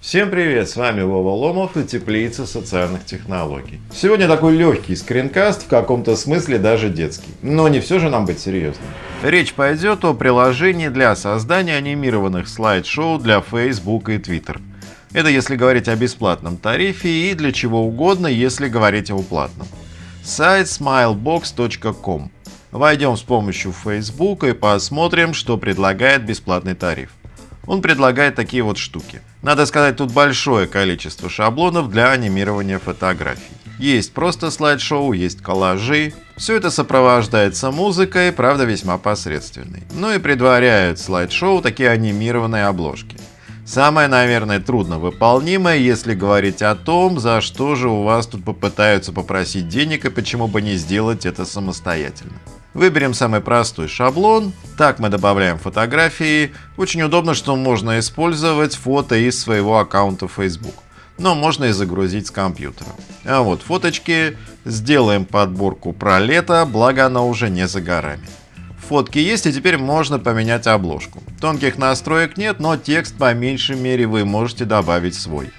Всем привет, с вами Вова Ломов и Теплица социальных технологий. Сегодня такой легкий скринкаст, в каком-то смысле даже детский. Но не все же нам быть серьезным. Речь пойдет о приложении для создания анимированных слайд-шоу для Facebook и Twitter. Это если говорить о бесплатном тарифе и для чего угодно, если говорить о платном. Сайт smilebox.com. Войдем с помощью Facebook и посмотрим, что предлагает бесплатный тариф он предлагает такие вот штуки. Надо сказать, тут большое количество шаблонов для анимирования фотографий. Есть просто слайд-шоу, есть коллажи. Все это сопровождается музыкой, правда весьма посредственной. Ну и предваряют слайд-шоу такие анимированные обложки. Самое, наверное, трудновыполнимое, если говорить о том, за что же у вас тут попытаются попросить денег и почему бы не сделать это самостоятельно. Выберем самый простой шаблон. Так мы добавляем фотографии. Очень удобно, что можно использовать фото из своего аккаунта Facebook. Но можно и загрузить с компьютера. А вот фоточки. Сделаем подборку про лето, благо она уже не за горами. Фотки есть и теперь можно поменять обложку. Тонких настроек нет, но текст по меньшей мере вы можете добавить свой.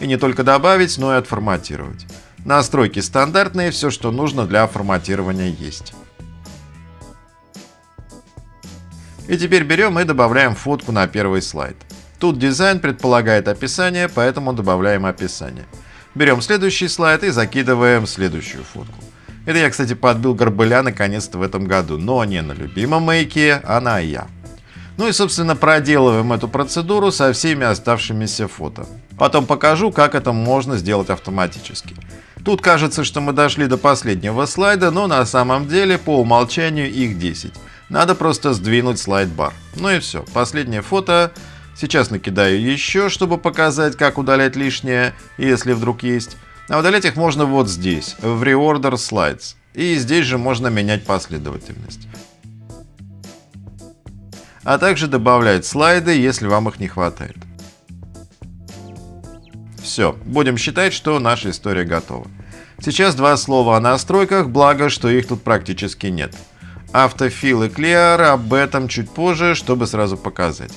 И не только добавить, но и отформатировать. Настройки стандартные, все что нужно для форматирования есть. И теперь берем и добавляем фотку на первый слайд. Тут дизайн предполагает описание, поэтому добавляем описание. Берем следующий слайд и закидываем следующую фотку. Это я, кстати, подбил Горбыля наконец-то в этом году, но не на любимом мейке, а на я. Ну и, собственно, проделываем эту процедуру со всеми оставшимися фото. Потом покажу, как это можно сделать автоматически. Тут кажется, что мы дошли до последнего слайда, но на самом деле по умолчанию их 10. Надо просто сдвинуть слайд-бар. Ну и все, последнее фото. Сейчас накидаю еще, чтобы показать, как удалять лишнее, если вдруг есть. А удалять их можно вот здесь, в Reorder Slides. И здесь же можно менять последовательность. А также добавлять слайды, если вам их не хватает. Все, будем считать, что наша история готова. Сейчас два слова о настройках, благо, что их тут практически нет. Автофил и Clear, об этом чуть позже, чтобы сразу показать.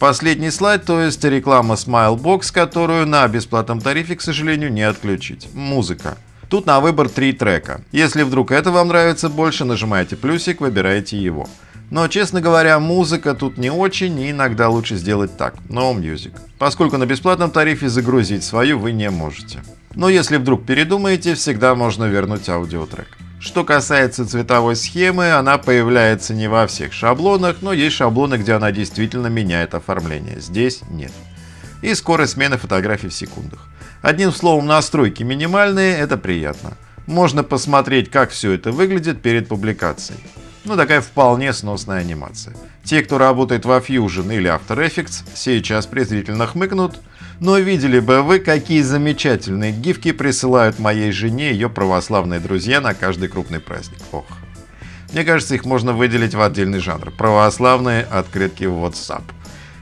Последний слайд, то есть реклама Smilebox, которую на бесплатном тарифе, к сожалению, не отключить. Музыка. Тут на выбор три трека. Если вдруг это вам нравится больше, нажимаете плюсик, выбираете его. Но, честно говоря, музыка тут не очень, и иногда лучше сделать так, No Music. Поскольку на бесплатном тарифе загрузить свою вы не можете. Но если вдруг передумаете, всегда можно вернуть аудиотрек. Что касается цветовой схемы, она появляется не во всех шаблонах, но есть шаблоны, где она действительно меняет оформление. Здесь нет. И скорость смены фотографий в секундах. Одним словом, настройки минимальные, это приятно. Можно посмотреть, как все это выглядит перед публикацией. Ну, такая вполне сносная анимация. Те, кто работает во Fusion или After Effects, сейчас презрительно хмыкнут, но видели бы вы, какие замечательные гифки присылают моей жене ее православные друзья на каждый крупный праздник. Ох. Мне кажется, их можно выделить в отдельный жанр. Православные открытки в WhatsApp.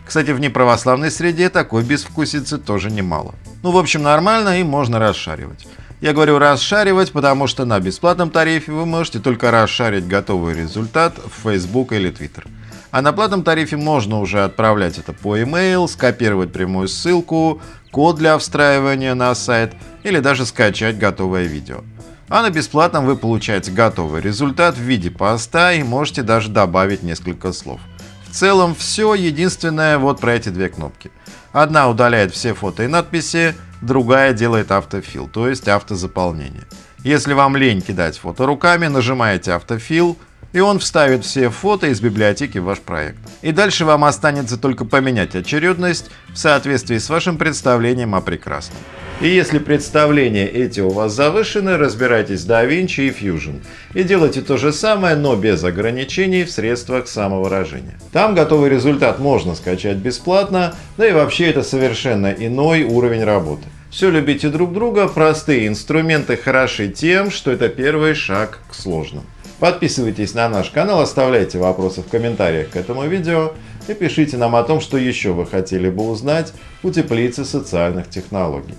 Кстати, в неправославной среде такой безвкусицы тоже немало. Ну, в общем, нормально и можно расшаривать. Я говорю расшаривать, потому что на бесплатном тарифе вы можете только расшарить готовый результат в Facebook или Twitter. А на платном тарифе можно уже отправлять это по email, скопировать прямую ссылку, код для встраивания на сайт или даже скачать готовое видео. А на бесплатном вы получаете готовый результат в виде поста и можете даже добавить несколько слов. В целом все, единственное вот про эти две кнопки. Одна удаляет все фото и надписи, другая делает автофил, то есть автозаполнение. Если вам лень кидать фото руками, нажимаете автофил, и он вставит все фото из библиотеки в ваш проект. И дальше вам останется только поменять очередность в соответствии с вашим представлением о прекрасном. И если представления эти у вас завышены, разбирайтесь с DaVinci и Fusion. И делайте то же самое, но без ограничений в средствах самовыражения. Там готовый результат можно скачать бесплатно, да и вообще это совершенно иной уровень работы. Все любите друг друга, простые инструменты хороши тем, что это первый шаг к сложным. Подписывайтесь на наш канал, оставляйте вопросы в комментариях к этому видео и пишите нам о том, что еще вы хотели бы узнать у теплицы социальных технологий.